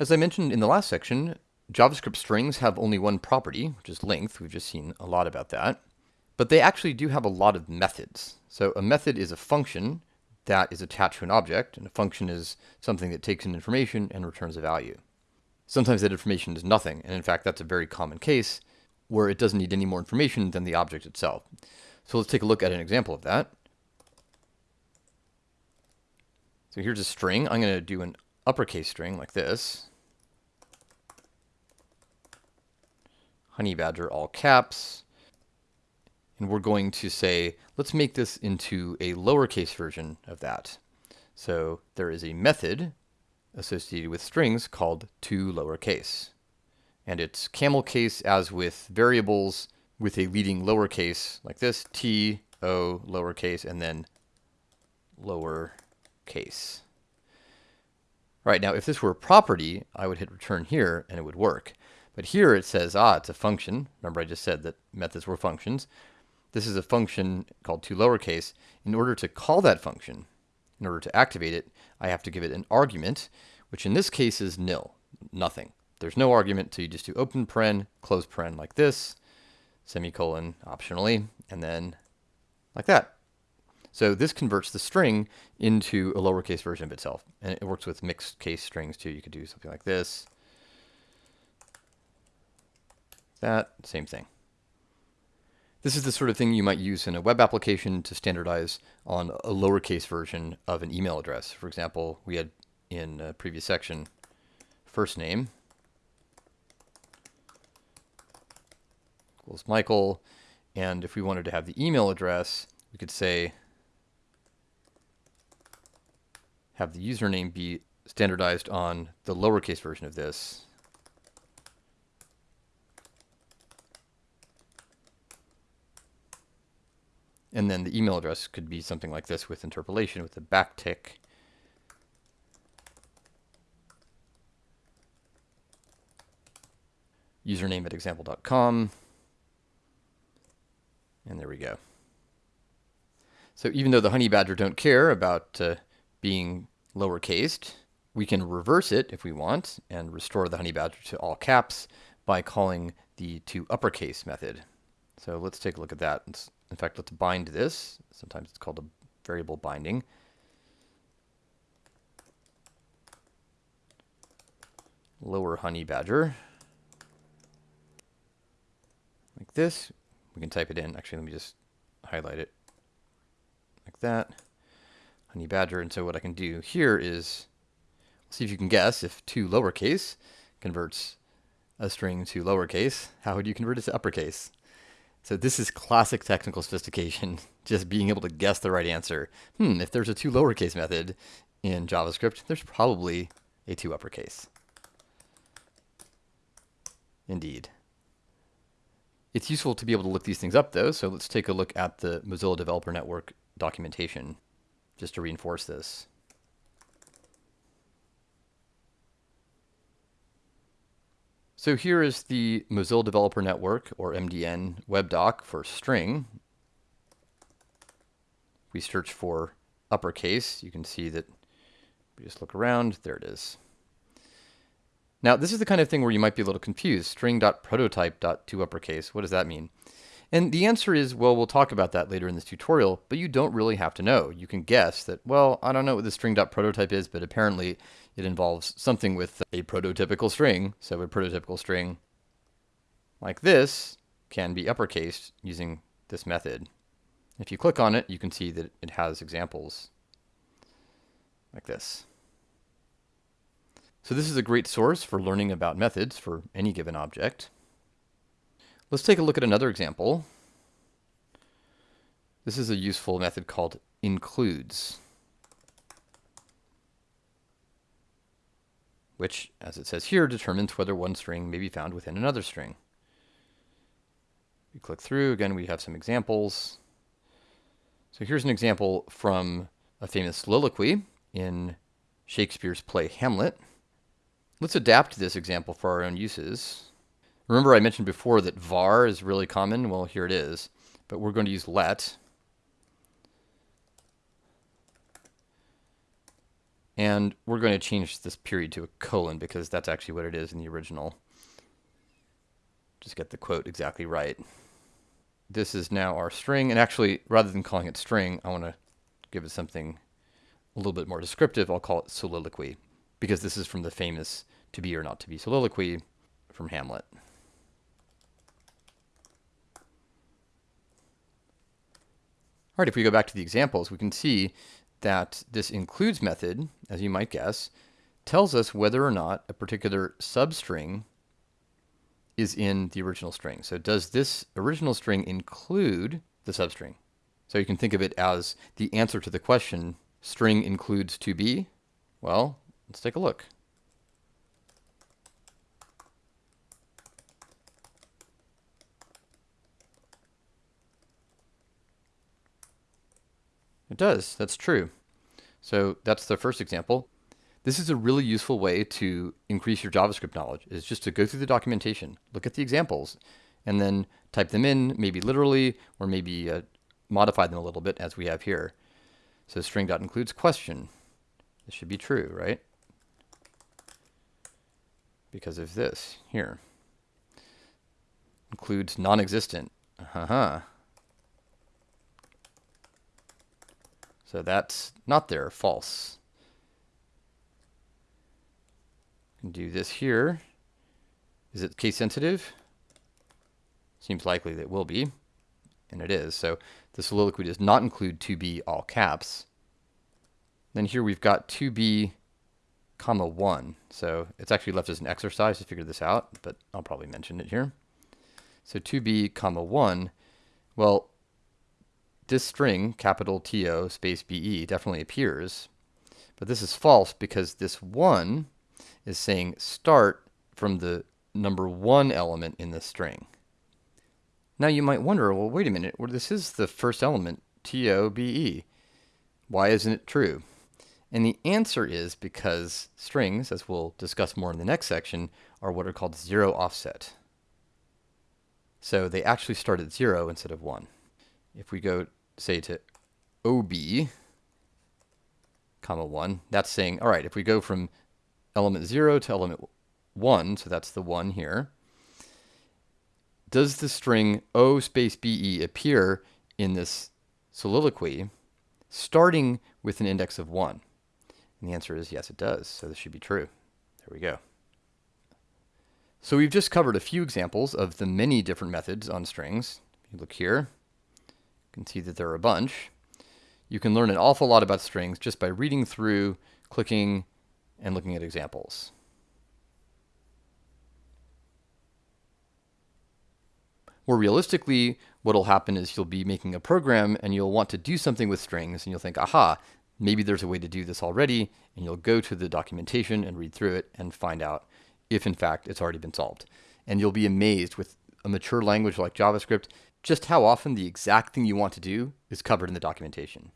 As I mentioned in the last section, JavaScript strings have only one property, which is length. We've just seen a lot about that. But they actually do have a lot of methods. So a method is a function that is attached to an object, and a function is something that takes in information and returns a value. Sometimes that information is nothing, and in fact that's a very common case where it doesn't need any more information than the object itself. So let's take a look at an example of that. So here's a string. I'm going to do an uppercase string like this. honey badger all caps. And we're going to say, let's make this into a lowercase version of that. So there is a method associated with strings called toLowerCase. And it's camel case as with variables with a leading lowercase like this, T, O, lowercase, and then lowercase. Right, now if this were a property, I would hit return here and it would work. But here it says, ah, it's a function. Remember I just said that methods were functions. This is a function called to lowercase. In order to call that function, in order to activate it, I have to give it an argument, which in this case is nil, nothing. There's no argument, so you just do open paren, close paren like this, semicolon optionally, and then like that. So this converts the string into a lowercase version of itself. And it works with mixed case strings too. You could do something like this. That, same thing. This is the sort of thing you might use in a web application to standardize on a lowercase version of an email address. For example, we had in a previous section first name equals Michael. And if we wanted to have the email address, we could say have the username be standardized on the lowercase version of this. And then the email address could be something like this with interpolation with a backtick. Username at example.com. And there we go. So even though the honey badger don't care about uh, being lowercased, we can reverse it if we want and restore the honey badger to all caps by calling the to uppercase method. So let's take a look at that. In fact, let's bind this. Sometimes it's called a variable binding. Lower honey badger. Like this. We can type it in. Actually, let me just highlight it. Like that. Badger. And so what I can do here is see if you can guess if to lowercase converts a string to lowercase. How would you convert it to uppercase? So this is classic technical sophistication, just being able to guess the right answer. Hmm, if there's a to lowercase method in JavaScript, there's probably a to uppercase. Indeed. It's useful to be able to look these things up though, so let's take a look at the Mozilla Developer Network documentation just to reinforce this. So here is the Mozilla Developer Network, or MDN, web doc for string. We search for uppercase. You can see that we just look around. There it is. Now, this is the kind of thing where you might be a little confused. String.prototype.toUppercase, what does that mean? And the answer is, well, we'll talk about that later in this tutorial, but you don't really have to know. You can guess that, well, I don't know what the string.prototype is, but apparently it involves something with a prototypical string. So a prototypical string like this can be uppercased using this method. If you click on it, you can see that it has examples like this. So this is a great source for learning about methods for any given object. Let's take a look at another example. This is a useful method called includes, which, as it says here, determines whether one string may be found within another string. We click through, again, we have some examples. So here's an example from a famous soliloquy in Shakespeare's play Hamlet. Let's adapt this example for our own uses. Remember I mentioned before that var is really common? Well, here it is. But we're going to use let. And we're going to change this period to a colon because that's actually what it is in the original. Just get the quote exactly right. This is now our string. And actually, rather than calling it string, I want to give it something a little bit more descriptive. I'll call it soliloquy because this is from the famous to be or not to be soliloquy from Hamlet. All right, if we go back to the examples, we can see that this includes method, as you might guess, tells us whether or not a particular substring is in the original string. So does this original string include the substring? So you can think of it as the answer to the question, string includes to be? Well, let's take a look. Does. That's true. So that's the first example. This is a really useful way to increase your JavaScript knowledge is just to go through the documentation, look at the examples, and then type them in, maybe literally, or maybe uh, modify them a little bit as we have here. So string.includes question. This should be true, right? Because of this here. Includes non-existent. Uh-huh. So that's not there, false. Can do this here. Is it case sensitive? Seems likely that it will be, and it is. So the soliloquy does not include to be all caps. Then here we've got to be comma 1. So it's actually left as an exercise to figure this out, but I'll probably mention it here. So to be comma 1, well, this string, capital TO space BE, definitely appears. But this is false because this 1 is saying start from the number 1 element in the string. Now you might wonder, well, wait a minute, well, this is the first element, TOBE. Why isn't it true? And the answer is because strings, as we'll discuss more in the next section, are what are called zero offset. So they actually start at 0 instead of 1. If we go say to OB, comma 1, that's saying, all right, if we go from element 0 to element 1, so that's the 1 here, does the string O space BE appear in this soliloquy starting with an index of 1? And the answer is yes, it does. So this should be true. There we go. So we've just covered a few examples of the many different methods on strings. If you look here, can see that there are a bunch. You can learn an awful lot about strings just by reading through, clicking, and looking at examples. More realistically, what will happen is you'll be making a program and you'll want to do something with strings and you'll think, aha, maybe there's a way to do this already, and you'll go to the documentation and read through it and find out if in fact it's already been solved. And you'll be amazed with a mature language like JavaScript just how often the exact thing you want to do is covered in the documentation.